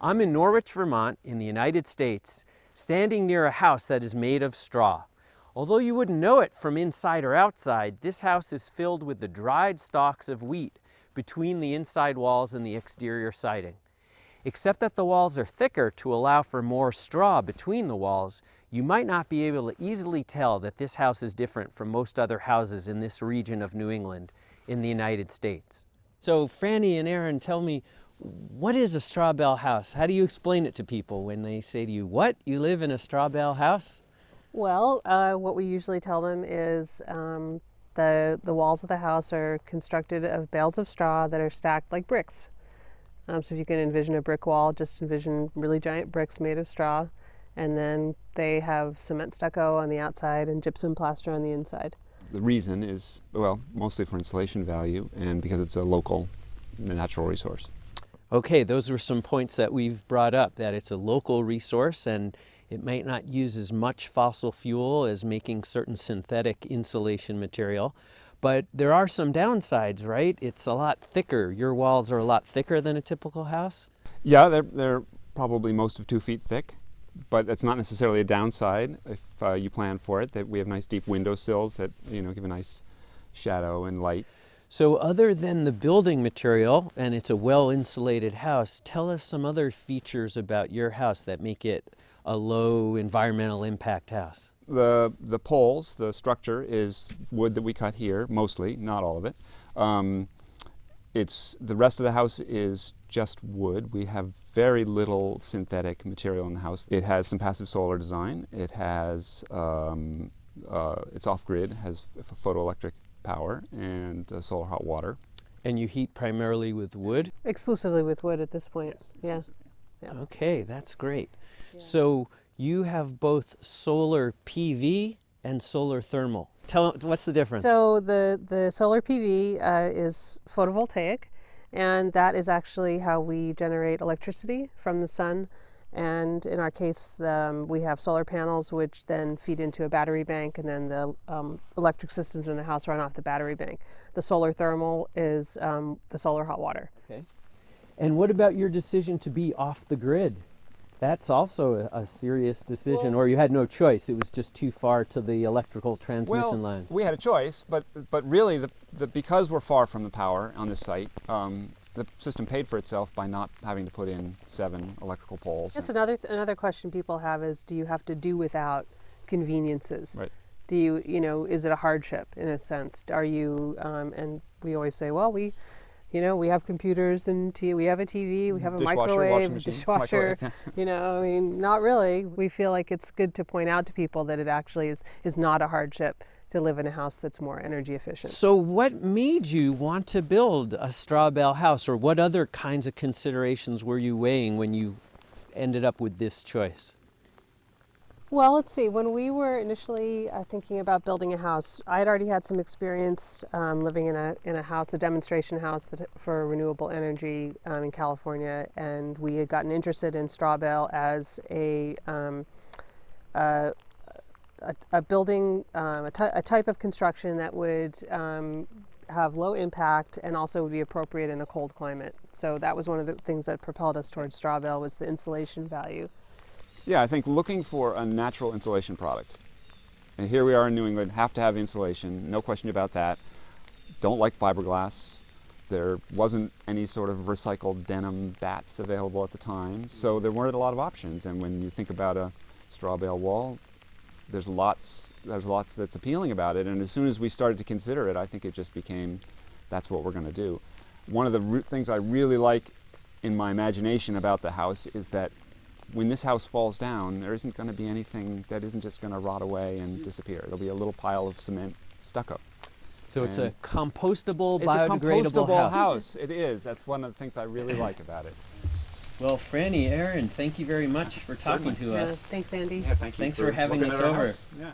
I'm in Norwich, Vermont in the United States, standing near a house that is made of straw. Although you wouldn't know it from inside or outside, this house is filled with the dried stalks of wheat between the inside walls and the exterior siding. Except that the walls are thicker to allow for more straw between the walls, you might not be able to easily tell that this house is different from most other houses in this region of New England in the United States. So Franny and Aaron, tell me, what is a straw bale house? How do you explain it to people when they say to you, what, you live in a straw bale house? Well, uh, what we usually tell them is um, the, the walls of the house are constructed of bales of straw that are stacked like bricks. Um, so if you can envision a brick wall, just envision really giant bricks made of straw. And then they have cement stucco on the outside and gypsum plaster on the inside. The reason is, well, mostly for insulation value and because it's a local natural resource. Okay, those were some points that we've brought up, that it's a local resource and it might not use as much fossil fuel as making certain synthetic insulation material. But there are some downsides, right? It's a lot thicker. Your walls are a lot thicker than a typical house? Yeah, they're, they're probably most of two feet thick, but that's not necessarily a downside if uh, you plan for it. That we have nice deep window sills that you know give a nice shadow and light. So other than the building material, and it's a well-insulated house, tell us some other features about your house that make it a low environmental impact house. The, the poles, the structure is wood that we cut here, mostly, not all of it. Um, it's, the rest of the house is just wood. We have very little synthetic material in the house. It has some passive solar design. It has, um, uh, it's off-grid, has a photoelectric power and uh, solar hot water. And you heat primarily with wood? Exclusively with wood at this point, yes, yeah. yeah. Okay, that's great. Yeah. So you have both solar PV and solar thermal. Tell what's the difference? So the, the solar PV uh, is photovoltaic and that is actually how we generate electricity from the sun and in our case, um, we have solar panels which then feed into a battery bank and then the um, electric systems in the house run off the battery bank. The solar thermal is um, the solar hot water. Okay. And what about your decision to be off the grid? That's also a, a serious decision, well, or you had no choice. It was just too far to the electrical transmission well, lines. we had a choice, but but really, the, the, because we're far from the power on this site, um, the system paid for itself by not having to put in seven electrical poles. That's another th another question people have is, do you have to do without conveniences? Right. Do you, you know, is it a hardship in a sense? Are you, um, and we always say, well, we, you know, we have computers and t we have a TV, we have a dishwasher, microwave, machine, dishwasher. Microwave. you know, I mean, not really. We feel like it's good to point out to people that it actually is is not a hardship to live in a house that's more energy efficient. So what made you want to build a straw bale house or what other kinds of considerations were you weighing when you ended up with this choice? Well, let's see. When we were initially uh, thinking about building a house, I had already had some experience um, living in a, in a house, a demonstration house that, for renewable energy um, in California, and we had gotten interested in straw bale as a, um, uh, a, a, building, um, a, a, type of construction that would um, have low impact and also would be appropriate in a cold climate. So that was one of the things that propelled us towards straw bale was the insulation value. Yeah, I think looking for a natural insulation product. And here we are in New England, have to have insulation, no question about that. Don't like fiberglass. There wasn't any sort of recycled denim batts available at the time, so there weren't a lot of options. And when you think about a straw bale wall, there's lots, there's lots that's appealing about it. And as soon as we started to consider it, I think it just became, that's what we're going to do. One of the things I really like in my imagination about the house is that when this house falls down, there isn't going to be anything that isn't just going to rot away and disappear. There'll be a little pile of cement stucco. So and it's a compostable, it's biodegradable a compostable house. house. It is. That's one of the things I really like about it. Well, Franny, Aaron, thank you very much for talking Certainly. to yeah, us. Thanks, Andy. Yeah, thank you. Thanks for, for having us over. Yeah.